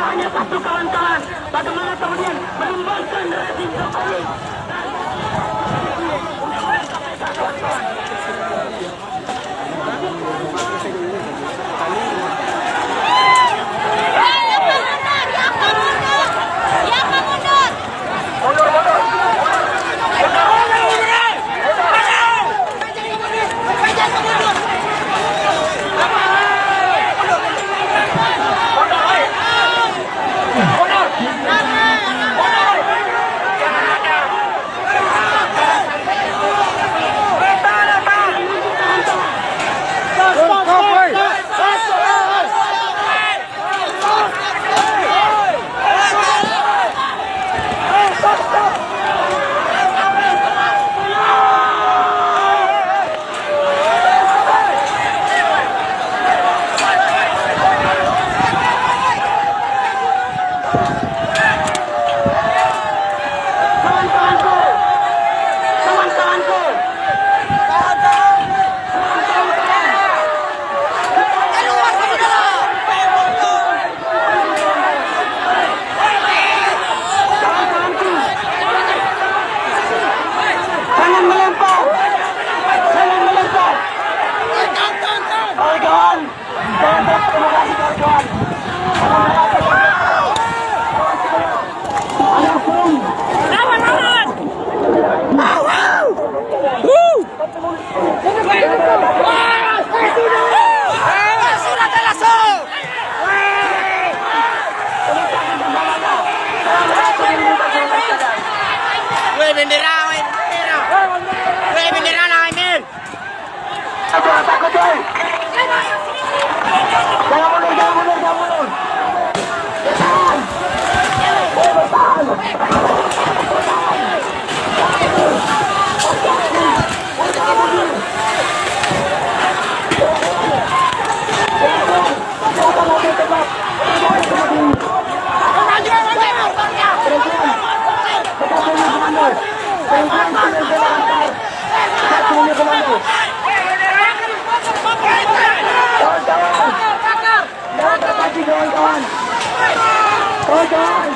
hanya satu kawan-kawan. Bagaimana kemudian belum Wey bendera, wey bendera. Wey bendera lah Emil. come on, coy. Jangan kawan-kawan